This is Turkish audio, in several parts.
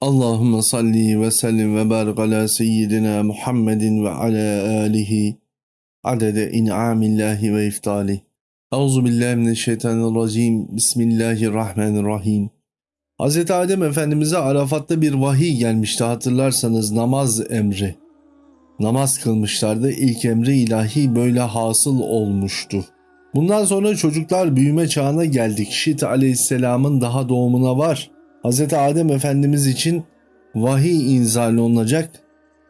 Allahümme salli ve sellim ve barik ala seyyidina Muhammedin ve ala alihi adede in'amillahi ve iftali. Euzu billahi mineşşeytanirracim. Bismillahirrahmanirrahim. Hz. Adem Efendimiz'e Arafat'ta bir vahiy gelmişti hatırlarsanız namaz emri. Namaz kılmışlardı. İlk emri ilahi böyle hasıl olmuştu. Bundan sonra çocuklar büyüme çağına geldik. Şit aleyhisselamın daha doğumuna var. Hz. Adem Efendimiz için vahiy inzal olunacak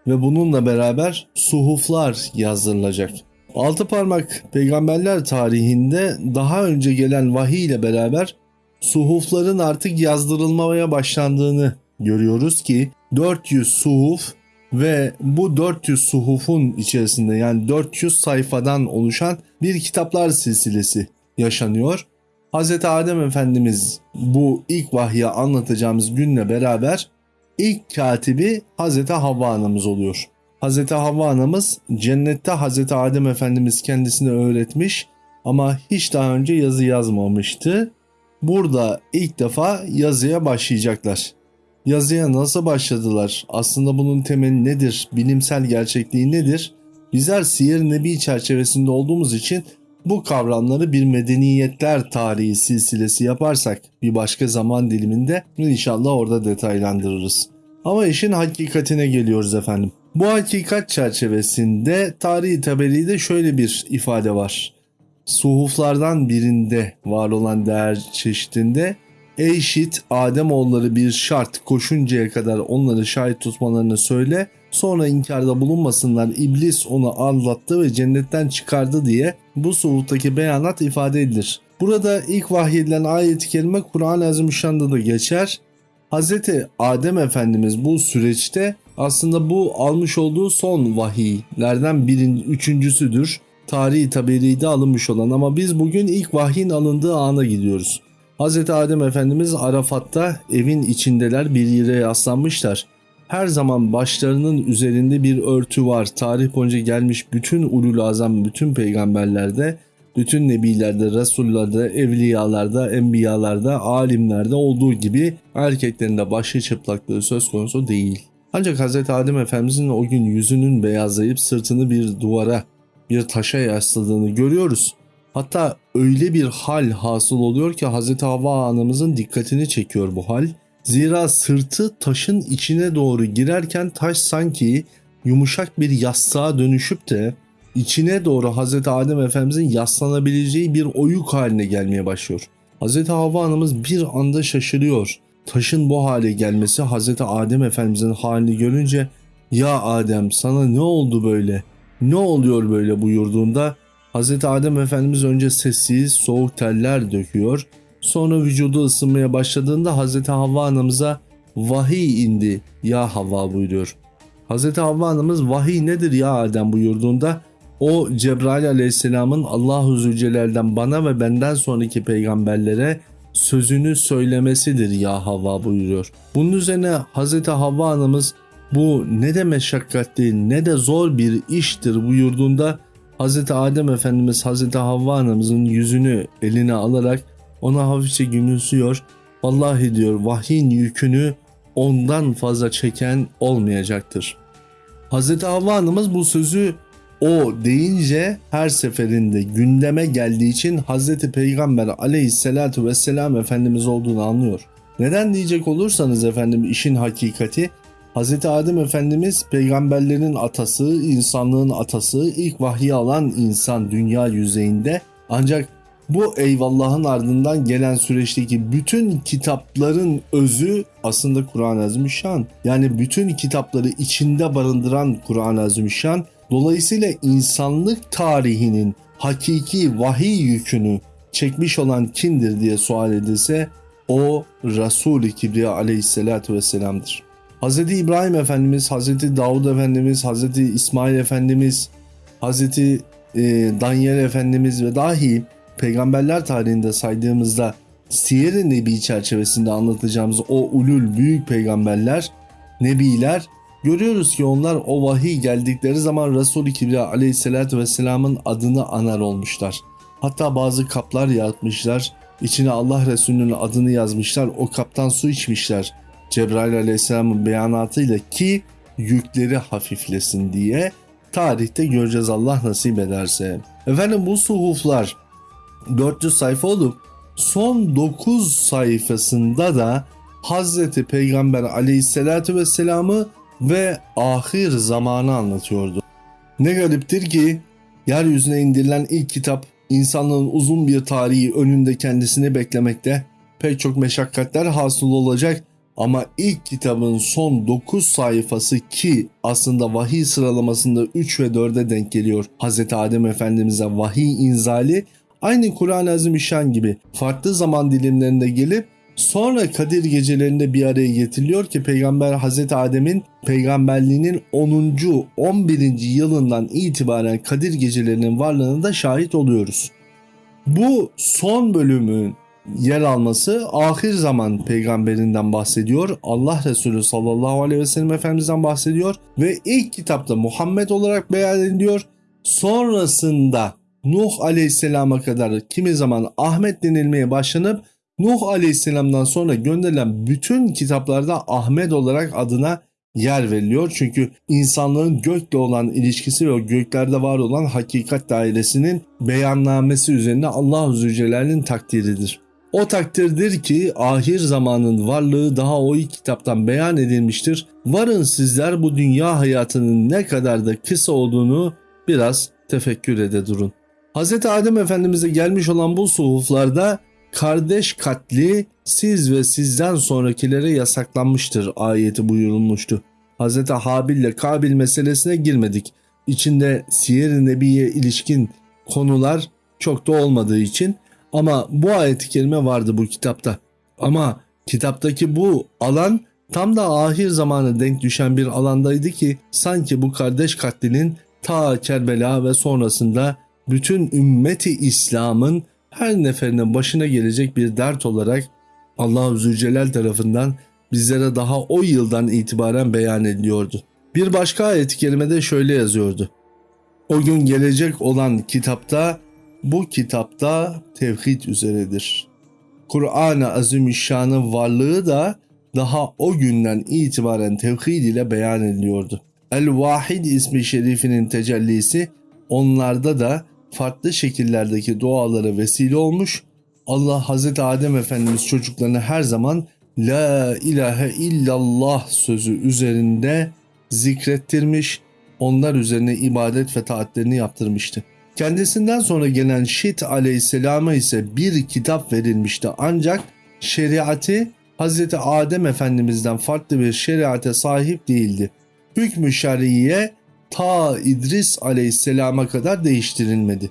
ve bununla beraber suhuflar yazdırılacak. Altı parmak peygamberler tarihinde daha önce gelen vahiy ile beraber suhufların artık yazdırılmaya başlandığını görüyoruz ki 400 suhuf ve bu 400 suhufun içerisinde yani 400 sayfadan oluşan bir kitaplar silsilesi yaşanıyor. Hz. Adem Efendimiz bu ilk vahyi anlatacağımız günle beraber ilk katibi Hz. Havva anamız oluyor. Hz. Havva anamız cennette Hz. Adem Efendimiz kendisine öğretmiş ama hiç daha önce yazı yazmamıştı. Burada ilk defa yazıya başlayacaklar. Yazıya nasıl başladılar? Aslında bunun temeli nedir? Bilimsel gerçekliği nedir? Bizler Siyer Nebi çerçevesinde olduğumuz için bu kavramları bir medeniyetler tarihi silsilesi yaparsak bir başka zaman diliminde inşallah orada detaylandırırız. Ama işin hakikatine geliyoruz efendim. Bu hakikat çerçevesinde tarihi tabelide şöyle bir ifade var. Suhuflardan birinde var olan değer çeşitinde Ey şit Ademoğulları bir şart koşuncaya kadar onları şahit tutmalarını söyle sonra inkarda bulunmasınlar iblis onu anlattı ve cennetten çıkardı diye bu suhuftaki beyanat ifade edilir. Burada ilk vahyedilen ayet-i kerime Kur'an-ı Azimüşşan'da da geçer. Hz. Adem Efendimiz bu süreçte aslında bu almış olduğu son vahiylerden birin üçüncüsüdür. Tarihi taberide alınmış olan ama biz bugün ilk vahyin alındığı ana gidiyoruz. Hz. Adem Efendimiz Arafat'ta evin içindeler bir yere yaslanmışlar. Her zaman başlarının üzerinde bir örtü var. Tarih boyunca gelmiş bütün ulul azam, bütün peygamberlerde, bütün nebilerde, resullarda, evliyalarda, enbiyalarda, alimlerde olduğu gibi erkeklerin de başı çıplaklığı söz konusu değil. Ancak Hz. Adem Efendimizin o gün yüzünün beyazlayıp sırtını bir duvara, bir taşa yasladığını görüyoruz. Hatta öyle bir hal hasıl oluyor ki Hz. Havva anamızın dikkatini çekiyor bu hal. Zira sırtı taşın içine doğru girerken taş sanki yumuşak bir yastığa dönüşüp de içine doğru Hz. Adem Efendimizin yaslanabileceği bir oyuk haline gelmeye başlıyor. Hz. Havva anamız bir anda şaşırıyor. Taşın bu hale gelmesi Hz. Adem Efendimizin halini görünce ya Adem sana ne oldu böyle? Ne oluyor böyle buyurduğunda Hz. Adem Efendimiz önce sessiz, soğuk teller döküyor. Sonra vücudu ısınmaya başladığında Hz. Havva anamıza vahiy indi ya Havva buyuruyor. Hz. Havva anamız vahiy nedir ya Adem buyurduğunda o Cebrail aleyhisselamın Allahu Zülcelal'den bana ve benden sonraki peygamberlere sözünü söylemesidir ya Havva buyuruyor. Bunun üzerine Hz. Havva anamız bu ne de meşakkatli ne de zor bir iştir buyurduğunda Hz. Adem Efendimiz Hz. Havva anamızın yüzünü eline alarak ona hafifçe gülümsüyor. Vallahi diyor vahyin yükünü ondan fazla çeken olmayacaktır. Hz. Havva anamız bu sözü o deyince her seferinde gündeme geldiği için Hz. Peygamber aleyhissalatu vesselam Efendimiz olduğunu anlıyor. Neden diyecek olursanız efendim işin hakikati Hz. Adem Efendimiz peygamberlerin atası, insanlığın atası, ilk vahyi alan insan dünya yüzeyinde. Ancak bu eyvallahın ardından gelen süreçteki bütün kitapların özü aslında Kur'an-ı Azimüşşan. Yani bütün kitapları içinde barındıran Kur'an-ı Azimüşşan. Dolayısıyla insanlık tarihinin hakiki vahiy yükünü çekmiş olan kimdir diye sual edilse o Resul-i Kibriya aleyhissalatu vesselam'dır. Hz. İbrahim Efendimiz, Hz. Davud Efendimiz, Hz. İsmail Efendimiz, Hz. E, Danyel Efendimiz ve dahi peygamberler tarihinde saydığımızda Siyer-i Nebi çerçevesinde anlatacağımız o ulul büyük peygamberler, nebiler görüyoruz ki onlar o vahiy geldikleri zaman Resul-i Kibriya aleyhissalatü vesselamın adını anar olmuşlar. Hatta bazı kaplar yaratmışlar, içine Allah Resulü'nün adını yazmışlar, o kaptan su içmişler. Cebrail aleyhisselamın beyanatıyla ki yükleri hafiflesin diye tarihte göreceğiz Allah nasip ederse. Efendim bu suhuflar 400 sayfa olup son 9 sayfasında da Hazreti Peygamber aleyhissalatü vesselamı ve ahir zamanı anlatıyordu. Ne gariptir ki yeryüzüne indirilen ilk kitap insanlığın uzun bir tarihi önünde kendisini beklemekte pek çok meşakkatler hasıl olacak ama ilk kitabın son 9 sayfası ki aslında vahiy sıralamasında 3 ve 4'e denk geliyor. Hz. Adem Efendimiz'e vahiy inzali aynı Kur'an-ı Azimüşşan gibi farklı zaman dilimlerinde gelip Sonra Kadir gecelerinde bir araya getiriliyor ki Peygamber Hazreti Adem'in peygamberliğinin 10. 11. yılından itibaren Kadir gecelerinin varlığına da şahit oluyoruz. Bu son bölümün yer alması ahir zaman peygamberinden bahsediyor. Allah Resulü sallallahu aleyhi ve sellem Efendimiz'den bahsediyor ve ilk kitapta Muhammed olarak beyan ediliyor. Sonrasında Nuh aleyhisselama kadar kimi zaman Ahmet denilmeye başlanıp Nuh Aleyhisselam'dan sonra gönderilen bütün kitaplarda Ahmet olarak adına yer veriliyor. Çünkü insanlığın gökle olan ilişkisi ve göklerde var olan hakikat dairesinin beyannamesi üzerine Allah Zülcelal'in takdiridir. O takdirdir ki ahir zamanın varlığı daha o ilk kitaptan beyan edilmiştir. Varın sizler bu dünya hayatının ne kadar da kısa olduğunu biraz tefekkür ede durun. Hz. Adem Efendimiz'e gelmiş olan bu suhuflarda kardeş katli siz ve sizden sonrakilere yasaklanmıştır ayeti buyurulmuştu. Hz. Habil ile Kabil meselesine girmedik. İçinde Siyer-i Nebi'ye ilişkin konular çok da olmadığı için ama bu ayet-i kerime vardı bu kitapta. Ama kitaptaki bu alan tam da ahir zamanı denk düşen bir alandaydı ki sanki bu kardeş katlinin ta Kerbela ve sonrasında bütün ümmeti İslam'ın her neferinin başına gelecek bir dert olarak Allah-u Zülcelal tarafından bizlere daha o yıldan itibaren beyan ediliyordu. Bir başka ayet-i kerimede şöyle yazıyordu. O gün gelecek olan kitapta bu kitapta tevhid üzeredir. Kur'an-ı Azimüşşan'ın varlığı da daha o günden itibaren tevhid ile beyan ediliyordu. El-Vahid ismi şerifinin tecellisi onlarda da farklı şekillerdeki dualara vesile olmuş. Allah Hazreti Adem Efendimiz çocuklarını her zaman La ilahe illallah sözü üzerinde zikrettirmiş, onlar üzerine ibadet ve taatlerini yaptırmıştı. Kendisinden sonra gelen Şit aleyhisselama ise bir kitap verilmişti ancak şeriatı Hazreti Adem Efendimiz'den farklı bir şeriate sahip değildi. Hükmü şer'iye ta İdris aleyhisselama kadar değiştirilmedi.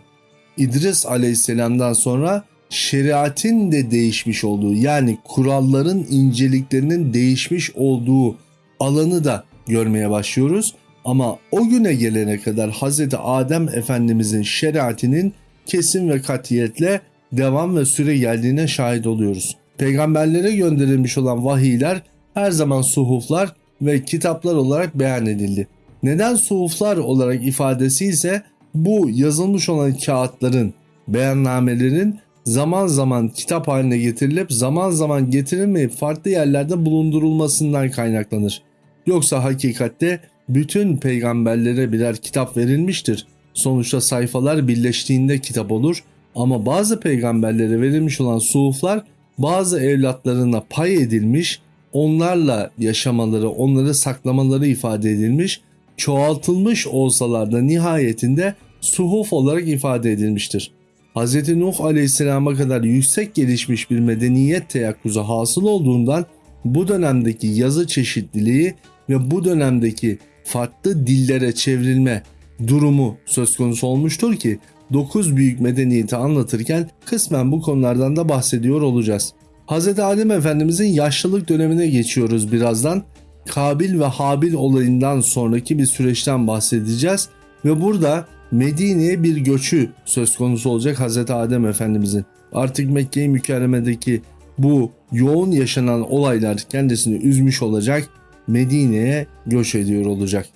İdris aleyhisselamdan sonra şeriatin de değişmiş olduğu yani kuralların inceliklerinin değişmiş olduğu alanı da görmeye başlıyoruz. Ama o güne gelene kadar Hz. Adem Efendimizin şeriatinin kesin ve katiyetle devam ve süre geldiğine şahit oluyoruz. Peygamberlere gönderilmiş olan vahiyler her zaman suhuflar ve kitaplar olarak beyan edildi. Neden suhuflar olarak ifadesi ise bu yazılmış olan kağıtların, beyannamelerin zaman zaman kitap haline getirilip zaman zaman getirilmeyip farklı yerlerde bulundurulmasından kaynaklanır. Yoksa hakikatte bütün peygamberlere birer kitap verilmiştir. Sonuçta sayfalar birleştiğinde kitap olur ama bazı peygamberlere verilmiş olan suhuflar bazı evlatlarına pay edilmiş, onlarla yaşamaları, onları saklamaları ifade edilmiş çoğaltılmış olsalar da nihayetinde suhuf olarak ifade edilmiştir. Hz. Nuh aleyhisselama kadar yüksek gelişmiş bir medeniyet teyakkuzu hasıl olduğundan bu dönemdeki yazı çeşitliliği ve bu dönemdeki farklı dillere çevrilme durumu söz konusu olmuştur ki 9 büyük medeniyeti anlatırken kısmen bu konulardan da bahsediyor olacağız. Hz. Adem Efendimizin yaşlılık dönemine geçiyoruz birazdan. Kabil ve Habil olayından sonraki bir süreçten bahsedeceğiz ve burada Medine'ye bir göçü söz konusu olacak Hz. Adem Efendimizin. Artık Mekke-i Mükerreme'deki bu yoğun yaşanan olaylar kendisini üzmüş olacak. Medine'ye göç ediyor olacak.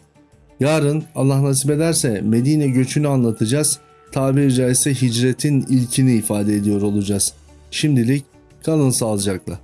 Yarın Allah nasip ederse Medine göçünü anlatacağız. Tabiri caizse hicretin ilkini ifade ediyor olacağız. Şimdilik kalın sağlıcakla.